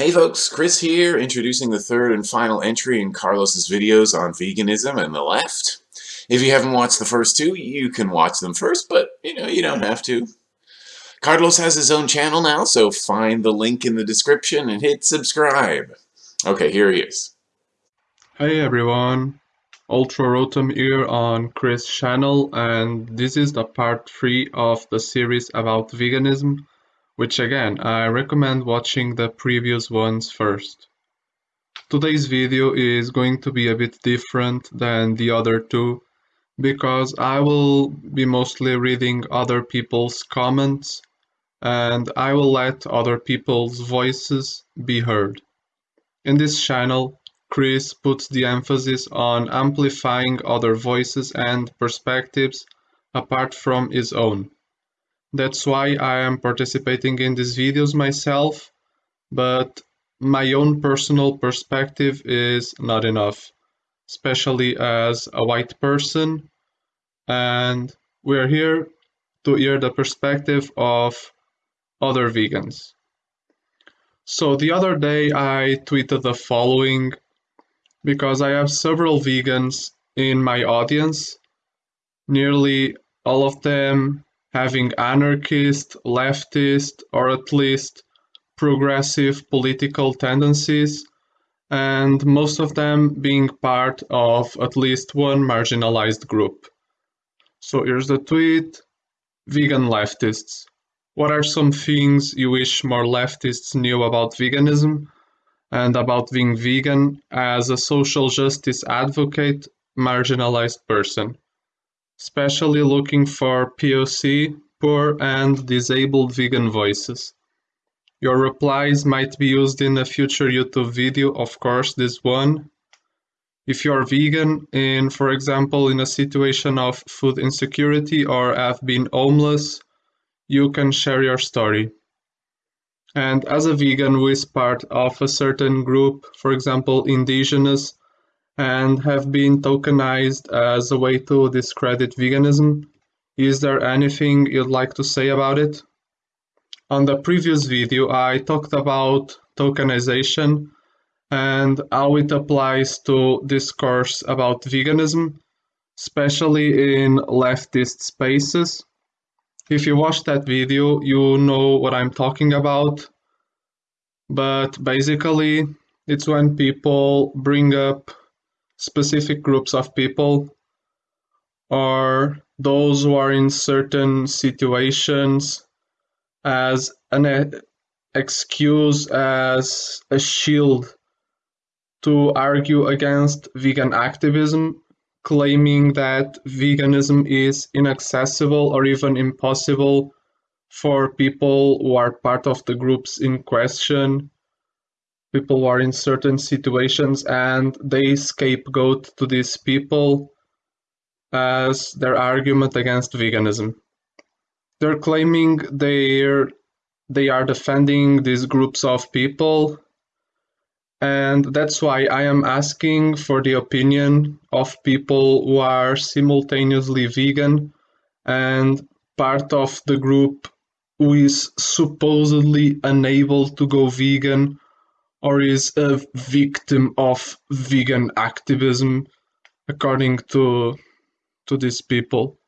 Hey folks, Chris here, introducing the third and final entry in Carlos's videos on veganism and the left. If you haven't watched the first two, you can watch them first, but you know, you don't have to. Carlos has his own channel now, so find the link in the description and hit subscribe. Okay, here he is. Hey everyone, Ultra Rotom here on Chris' channel, and this is the part 3 of the series about veganism which again, I recommend watching the previous ones first. Today's video is going to be a bit different than the other two because I will be mostly reading other people's comments and I will let other people's voices be heard. In this channel, Chris puts the emphasis on amplifying other voices and perspectives apart from his own. That's why I am participating in these videos myself, but my own personal perspective is not enough, especially as a white person, and we're here to hear the perspective of other vegans. So the other day I tweeted the following because I have several vegans in my audience. Nearly all of them having anarchist, leftist, or at least progressive political tendencies, and most of them being part of at least one marginalized group. So here's the tweet Vegan leftists. What are some things you wish more leftists knew about veganism and about being vegan as a social justice advocate, marginalized person? Especially looking for POC, poor and disabled vegan voices. Your replies might be used in a future YouTube video, of course, this one. If you're vegan in, for example, in a situation of food insecurity or have been homeless, you can share your story. And as a vegan who is part of a certain group, for example, indigenous, and have been tokenized as a way to discredit veganism. Is there anything you'd like to say about it? On the previous video, I talked about tokenization and how it applies to discourse about veganism, especially in leftist spaces. If you watched that video, you know what I'm talking about. But basically, it's when people bring up specific groups of people or those who are in certain situations as an excuse, as a shield to argue against vegan activism, claiming that veganism is inaccessible or even impossible for people who are part of the groups in question people are in certain situations and they scapegoat to these people as their argument against veganism. They're claiming they're they are defending these groups of people and that's why I am asking for the opinion of people who are simultaneously vegan and part of the group who is supposedly unable to go vegan or is a victim of vegan activism, according to to these people.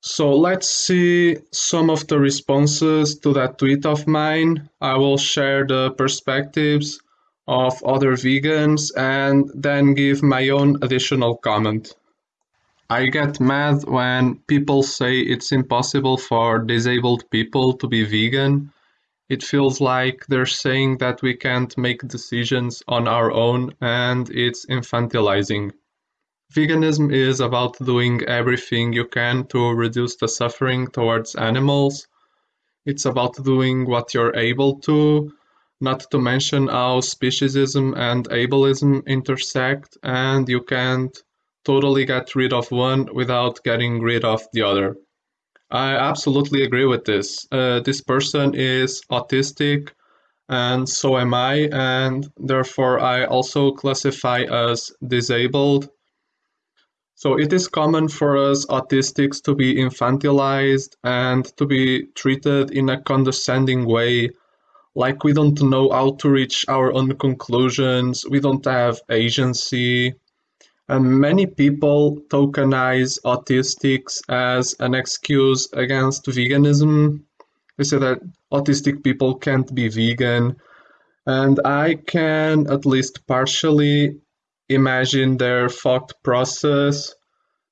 So let's see some of the responses to that tweet of mine. I will share the perspectives of other vegans and then give my own additional comment. I get mad when people say it's impossible for disabled people to be vegan it feels like they're saying that we can't make decisions on our own and it's infantilizing. Veganism is about doing everything you can to reduce the suffering towards animals. It's about doing what you're able to, not to mention how speciesism and ableism intersect, and you can't totally get rid of one without getting rid of the other. I absolutely agree with this. Uh, this person is autistic, and so am I, and therefore I also classify as disabled. So it is common for us autistics to be infantilized and to be treated in a condescending way, like we don't know how to reach our own conclusions, we don't have agency. And many people tokenize autistics as an excuse against veganism. They say that autistic people can't be vegan. And I can at least partially imagine their thought process,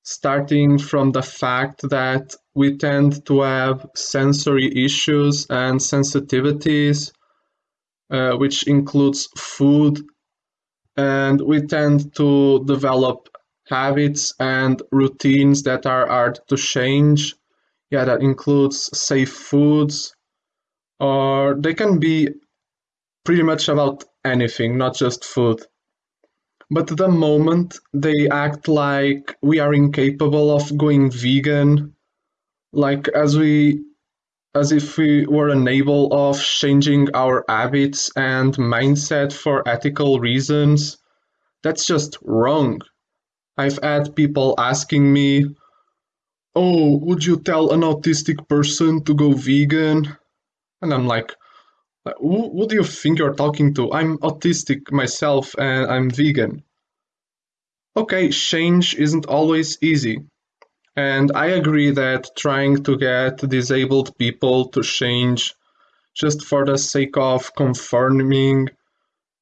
starting from the fact that we tend to have sensory issues and sensitivities, uh, which includes food, and we tend to develop habits and routines that are hard to change. Yeah, that includes safe foods, or they can be pretty much about anything, not just food. But the moment they act like we are incapable of going vegan, like as we as if we were unable of changing our habits and mindset for ethical reasons, that's just wrong. I've had people asking me, Oh, would you tell an autistic person to go vegan? And I'm like, who do you think you're talking to? I'm autistic myself and I'm vegan. Okay, change isn't always easy. And I agree that trying to get disabled people to change just for the sake of conforming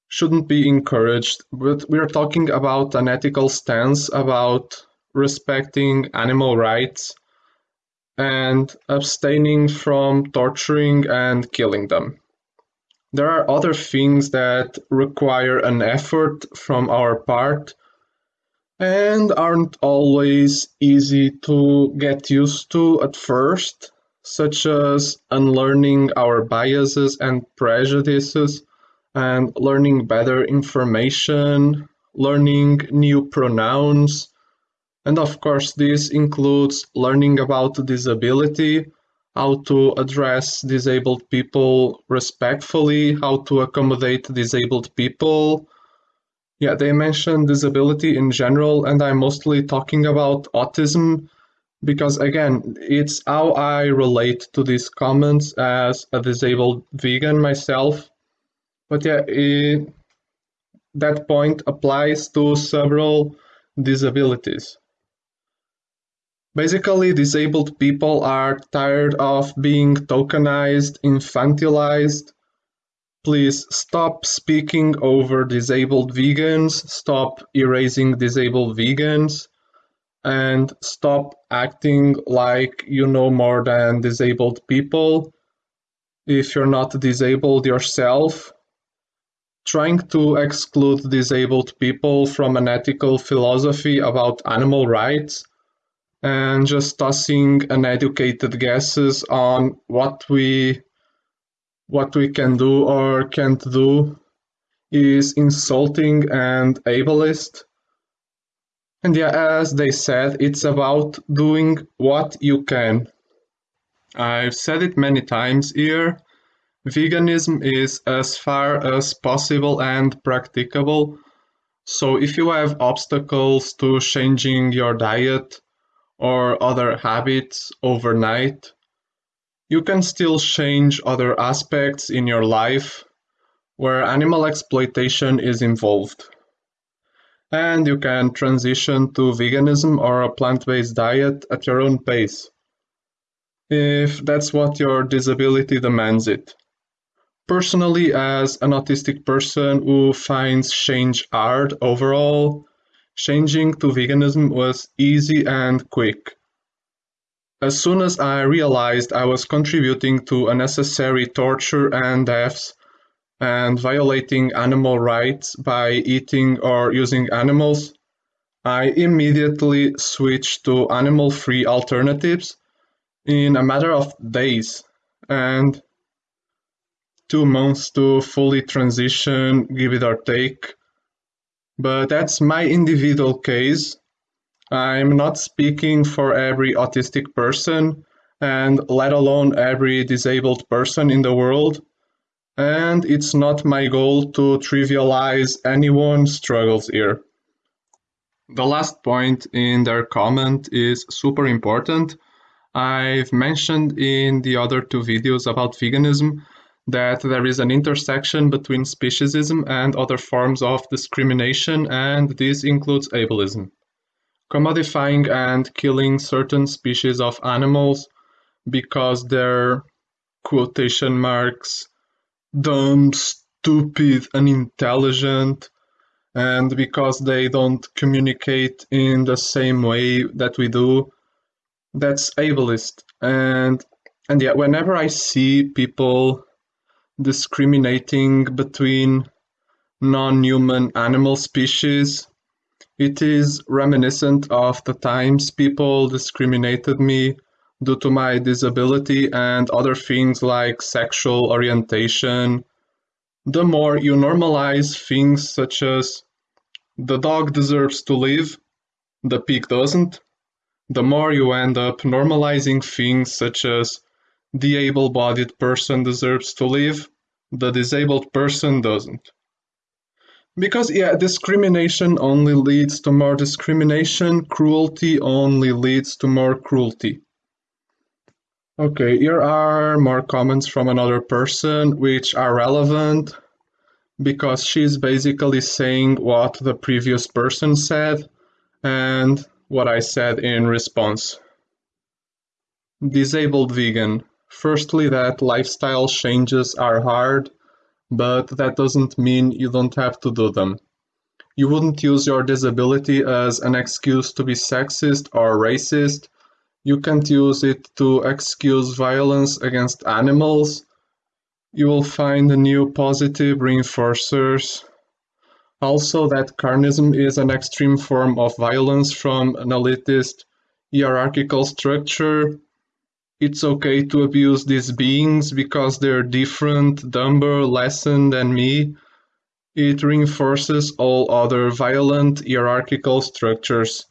shouldn't be encouraged. But we're talking about an ethical stance about respecting animal rights and abstaining from torturing and killing them. There are other things that require an effort from our part and aren't always easy to get used to at first, such as unlearning our biases and prejudices and learning better information, learning new pronouns, and of course, this includes learning about disability, how to address disabled people respectfully, how to accommodate disabled people, yeah, they mention disability in general, and I'm mostly talking about autism because, again, it's how I relate to these comments as a disabled vegan myself. But yeah, it, that point applies to several disabilities. Basically, disabled people are tired of being tokenized, infantilized, Please stop speaking over disabled vegans, stop erasing disabled vegans, and stop acting like you know more than disabled people. If you're not disabled yourself, trying to exclude disabled people from an ethical philosophy about animal rights and just tossing uneducated guesses on what we what we can do or can't do is insulting and ableist. And yeah, as they said, it's about doing what you can. I've said it many times here. Veganism is as far as possible and practicable. So if you have obstacles to changing your diet or other habits overnight, you can still change other aspects in your life where animal exploitation is involved. And you can transition to veganism or a plant based diet at your own pace, if that's what your disability demands it. Personally, as an autistic person who finds change hard overall, changing to veganism was easy and quick. As soon as I realized I was contributing to unnecessary torture and deaths and violating animal rights by eating or using animals, I immediately switched to animal-free alternatives in a matter of days and two months to fully transition, give it or take. But that's my individual case I'm not speaking for every autistic person, and let alone every disabled person in the world. And it's not my goal to trivialize anyone's struggles here. The last point in their comment is super important. I've mentioned in the other two videos about veganism that there is an intersection between speciesism and other forms of discrimination, and this includes ableism. Commodifying and killing certain species of animals because they're quotation marks dumb, stupid, unintelligent, and because they don't communicate in the same way that we do, that's ableist. And and yeah, whenever I see people discriminating between non-human animal species, it is reminiscent of the times people discriminated me due to my disability and other things like sexual orientation. The more you normalize things such as the dog deserves to live, the pig doesn't, the more you end up normalizing things such as the able bodied person deserves to live, the disabled person doesn't. Because, yeah, discrimination only leads to more discrimination, cruelty only leads to more cruelty. Okay, here are more comments from another person which are relevant because she's basically saying what the previous person said and what I said in response. Disabled vegan. Firstly, that lifestyle changes are hard, but that doesn't mean you don't have to do them. You wouldn't use your disability as an excuse to be sexist or racist. You can't use it to excuse violence against animals. You will find new positive reinforcers. Also, that carnism is an extreme form of violence from an elitist hierarchical structure it's okay to abuse these beings because they're different, dumber, lesser than me. It reinforces all other violent hierarchical structures.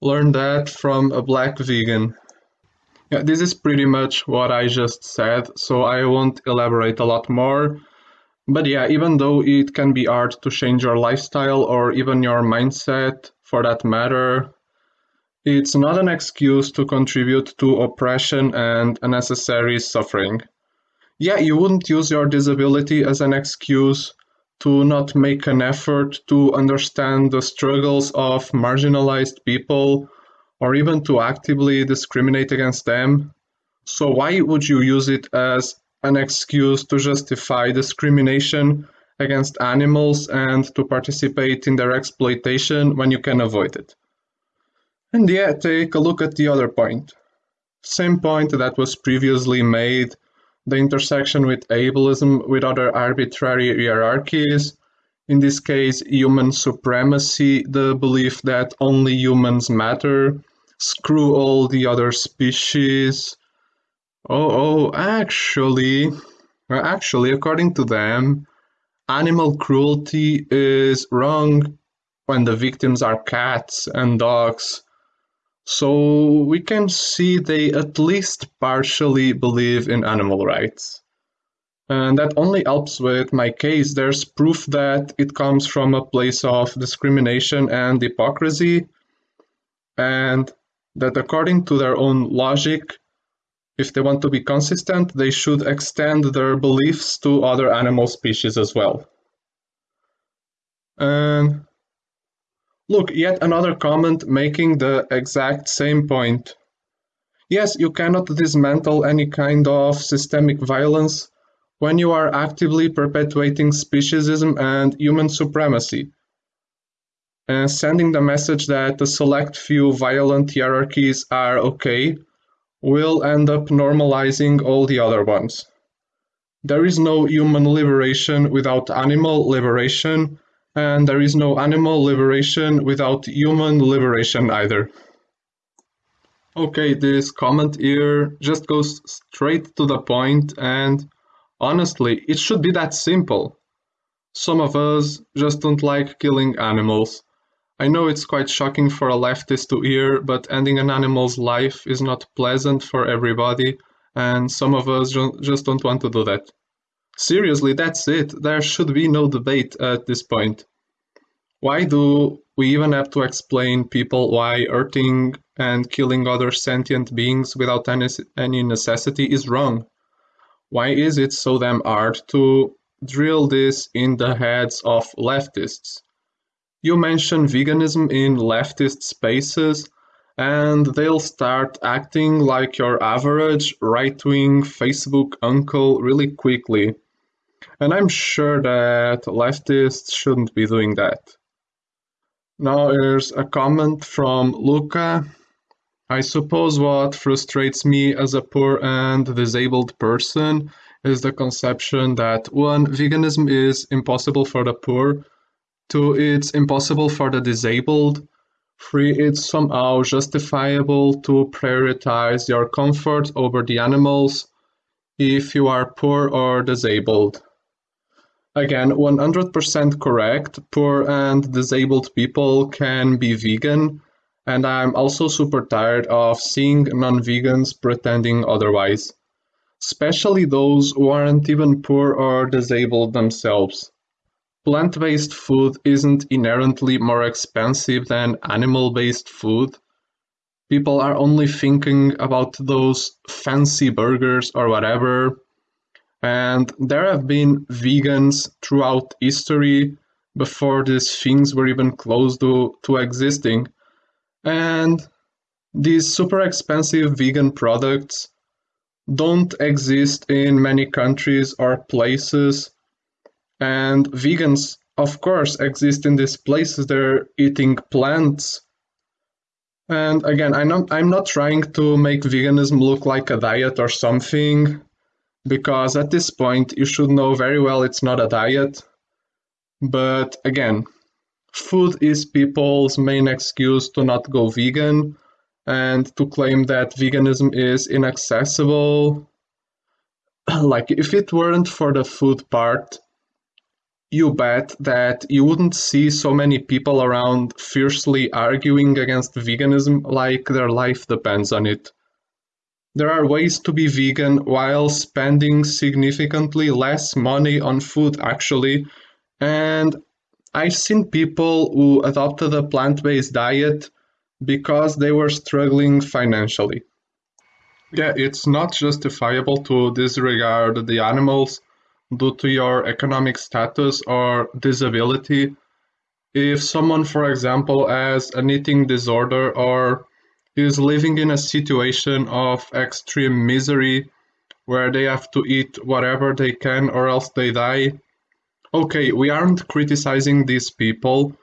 Learn that from a black vegan. Yeah, this is pretty much what I just said, so I won't elaborate a lot more. But yeah, even though it can be hard to change your lifestyle or even your mindset for that matter, it's not an excuse to contribute to oppression and unnecessary suffering. Yeah, you wouldn't use your disability as an excuse to not make an effort to understand the struggles of marginalized people or even to actively discriminate against them. So, why would you use it as an excuse to justify discrimination against animals and to participate in their exploitation when you can avoid it? And yet take a look at the other point. Same point that was previously made, the intersection with ableism with other arbitrary hierarchies, in this case human supremacy, the belief that only humans matter, screw all the other species. Oh, oh, actually, actually, according to them, animal cruelty is wrong when the victims are cats and dogs so we can see they at least partially believe in animal rights. And that only helps with my case. There's proof that it comes from a place of discrimination and hypocrisy, and that according to their own logic, if they want to be consistent, they should extend their beliefs to other animal species as well. And Look, yet another comment making the exact same point. Yes, you cannot dismantle any kind of systemic violence when you are actively perpetuating speciesism and human supremacy, and sending the message that the select few violent hierarchies are okay will end up normalizing all the other ones. There is no human liberation without animal liberation, and there is no animal liberation without human liberation either. Okay, this comment here just goes straight to the point and honestly, it should be that simple. Some of us just don't like killing animals. I know it's quite shocking for a leftist to hear, but ending an animal's life is not pleasant for everybody, and some of us just don't want to do that. Seriously, that's it. There should be no debate at this point. Why do we even have to explain people why hurting and killing other sentient beings without any, any necessity is wrong? Why is it so damn hard to drill this in the heads of leftists? You mention veganism in leftist spaces, and they'll start acting like your average right wing Facebook uncle really quickly. And I'm sure that leftists shouldn't be doing that. Now here's a comment from Luca. I suppose what frustrates me as a poor and disabled person is the conception that one, veganism is impossible for the poor, two, it's impossible for the disabled, three, it's somehow justifiable to prioritize your comfort over the animals if you are poor or disabled. Again, 100% correct. Poor and disabled people can be vegan, and I'm also super tired of seeing non vegans pretending otherwise, especially those who aren't even poor or disabled themselves. Plant based food isn't inherently more expensive than animal based food. People are only thinking about those fancy burgers or whatever and there have been vegans throughout history before these things were even close to, to existing. And these super expensive vegan products don't exist in many countries or places. And vegans, of course, exist in these places. They're eating plants. And again, I'm not, I'm not trying to make veganism look like a diet or something because at this point you should know very well it's not a diet. But again, food is people's main excuse to not go vegan and to claim that veganism is inaccessible. like, if it weren't for the food part, you bet that you wouldn't see so many people around fiercely arguing against veganism like their life depends on it. There are ways to be vegan while spending significantly less money on food, actually. And I've seen people who adopted a plant based diet because they were struggling financially. Yeah, it's not justifiable to disregard the animals due to your economic status or disability. If someone, for example, has an eating disorder or is living in a situation of extreme misery where they have to eat whatever they can or else they die. Okay, we aren't criticizing these people.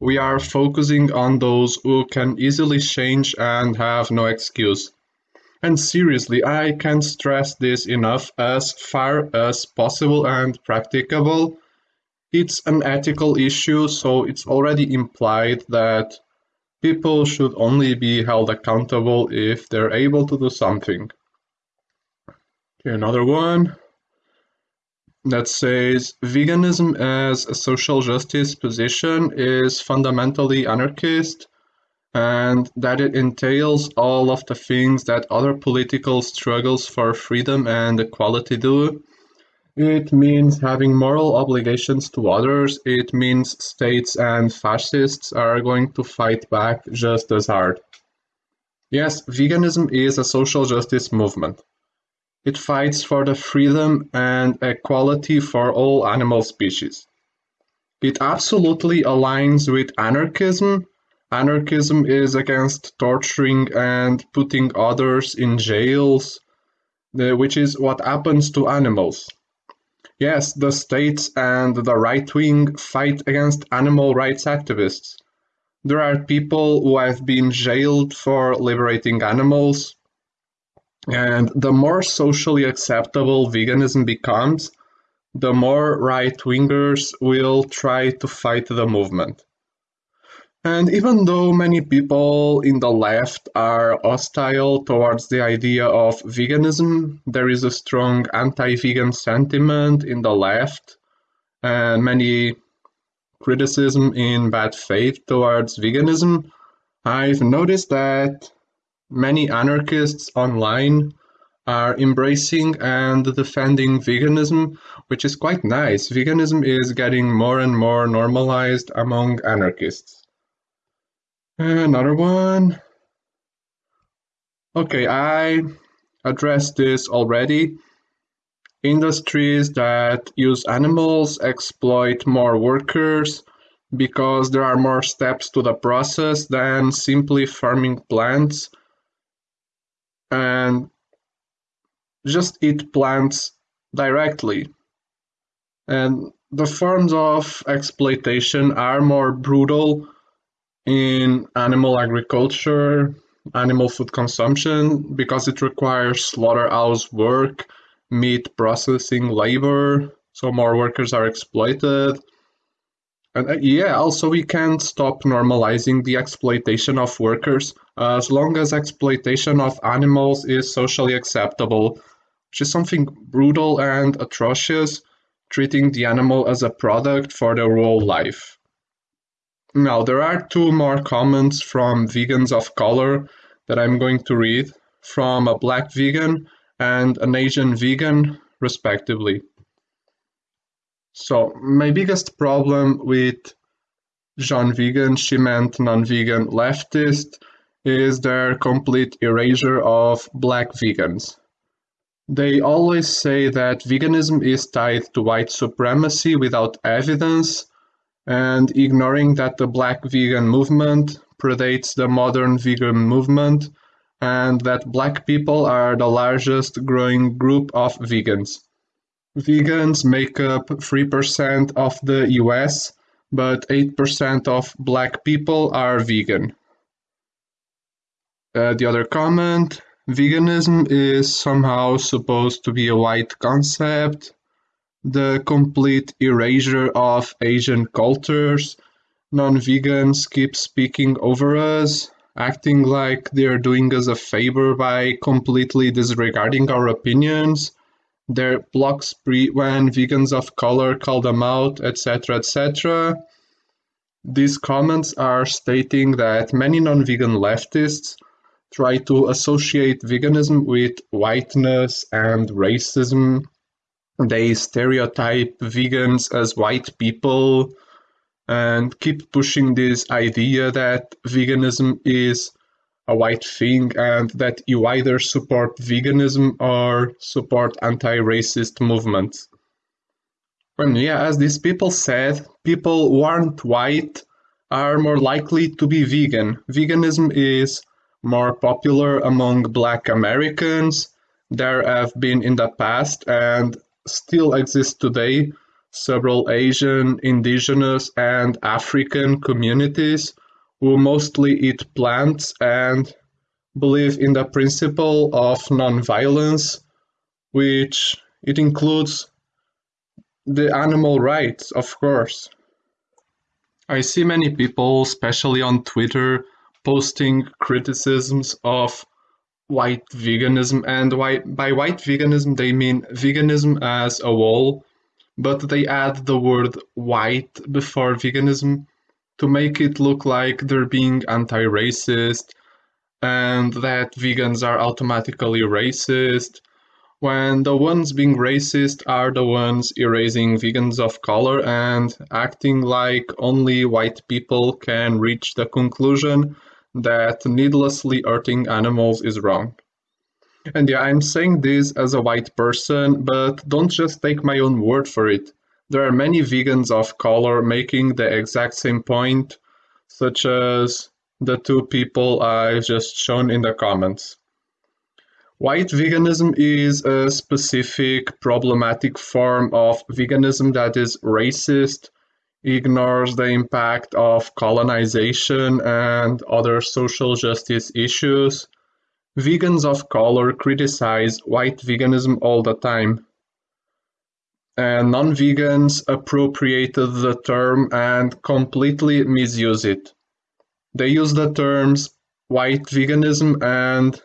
We are focusing on those who can easily change and have no excuse. And seriously, I can't stress this enough as far as possible and practicable. It's an ethical issue, so it's already implied that People should only be held accountable if they're able to do something. Okay, another one that says veganism as a social justice position is fundamentally anarchist and that it entails all of the things that other political struggles for freedom and equality do. It means having moral obligations to others. It means states and fascists are going to fight back just as hard. Yes, veganism is a social justice movement. It fights for the freedom and equality for all animal species. It absolutely aligns with anarchism. Anarchism is against torturing and putting others in jails, which is what happens to animals. Yes, the state and the right wing fight against animal rights activists. There are people who have been jailed for liberating animals. And the more socially acceptable veganism becomes, the more right wingers will try to fight the movement. And even though many people in the left are hostile towards the idea of veganism, there is a strong anti vegan sentiment in the left and many criticism in bad faith towards veganism. I've noticed that many anarchists online are embracing and defending veganism, which is quite nice. Veganism is getting more and more normalized among anarchists. Another one. Okay, I addressed this already. industries that use animals exploit more workers because there are more steps to the process than simply farming plants and just eat plants directly. And the forms of exploitation are more brutal in animal agriculture, animal food consumption, because it requires slaughterhouse work, meat processing labor, so more workers are exploited. And uh, yeah, also we can't stop normalizing the exploitation of workers uh, as long as exploitation of animals is socially acceptable, which is something brutal and atrocious, treating the animal as a product for their whole life. Now, there are two more comments from vegans of color that I'm going to read from a black vegan and an Asian vegan, respectively. So, my biggest problem with Jean Vegan, she meant non vegan leftist, is their complete erasure of black vegans. They always say that veganism is tied to white supremacy without evidence, and ignoring that the black vegan movement predates the modern vegan movement and that black people are the largest growing group of vegans. Vegans make up 3% of the US, but 8% of black people are vegan. Uh, the other comment veganism is somehow supposed to be a white concept, the complete erasure of Asian cultures. Non vegans keep speaking over us, acting like they're doing us a favor by completely disregarding our opinions. Their block spree when vegans of color call them out, etc. etc. These comments are stating that many non vegan leftists try to associate veganism with whiteness and racism they stereotype vegans as white people and keep pushing this idea that veganism is a white thing and that you either support veganism or support anti-racist movements. And yeah, as these people said, people who aren't white are more likely to be vegan. Veganism is more popular among black Americans. There have been in the past and still exist today several Asian, indigenous, and African communities who mostly eat plants and believe in the principle of nonviolence, which it includes the animal rights, of course. I see many people, especially on Twitter, posting criticisms of white veganism, and by white veganism they mean veganism as a whole, but they add the word white before veganism to make it look like they're being anti-racist and that vegans are automatically racist when the ones being racist are the ones erasing vegans of color and acting like only white people can reach the conclusion that needlessly hurting animals is wrong. And yeah, I'm saying this as a white person, but don't just take my own word for it. There are many vegans of color making the exact same point, such as the two people I've just shown in the comments. White veganism is a specific problematic form of veganism that is racist, ignores the impact of colonization and other social justice issues. Vegans of color criticize white veganism all the time. And non vegans appropriated the term and completely misuse it. They use the terms white veganism and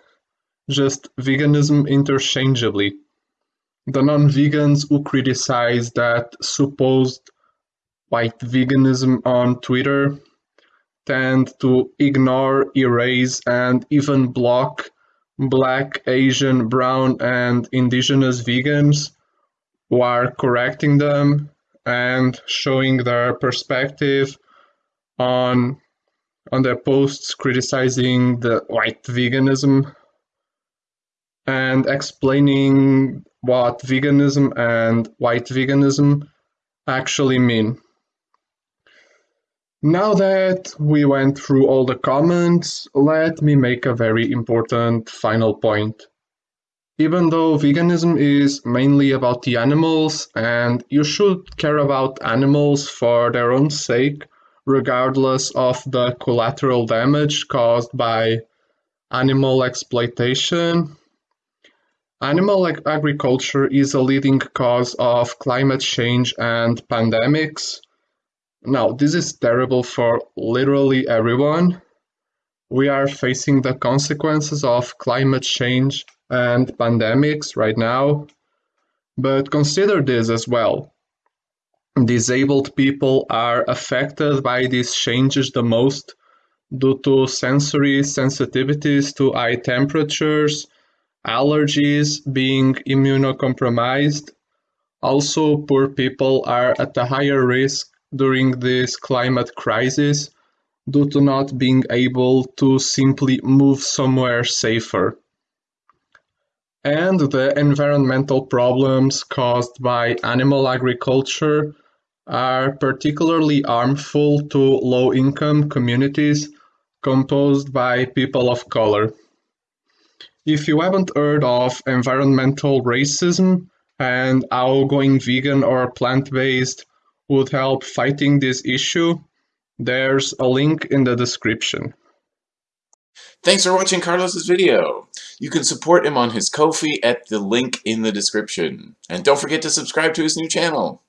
just veganism interchangeably. The non vegans who criticize that supposed white veganism on Twitter tend to ignore, erase, and even block black, Asian, brown, and indigenous vegans who are correcting them and showing their perspective on on their posts criticizing the white veganism and explaining what veganism and white veganism actually mean. Now that we went through all the comments, let me make a very important final point. Even though veganism is mainly about the animals, and you should care about animals for their own sake, regardless of the collateral damage caused by animal exploitation. Animal ag agriculture is a leading cause of climate change and pandemics. Now, this is terrible for literally everyone. We are facing the consequences of climate change and pandemics right now. But consider this as well disabled people are affected by these changes the most due to sensory sensitivities to high temperatures, allergies, being immunocompromised. Also, poor people are at a higher risk during this climate crisis due to not being able to simply move somewhere safer. And the environmental problems caused by animal agriculture are particularly harmful to low-income communities composed by people of color. If you haven't heard of environmental racism and how going vegan or plant-based would help fighting this issue, there's a link in the description. Thanks for watching Carlos's video. You can support him on his Ko-fi at the link in the description. And don't forget to subscribe to his new channel.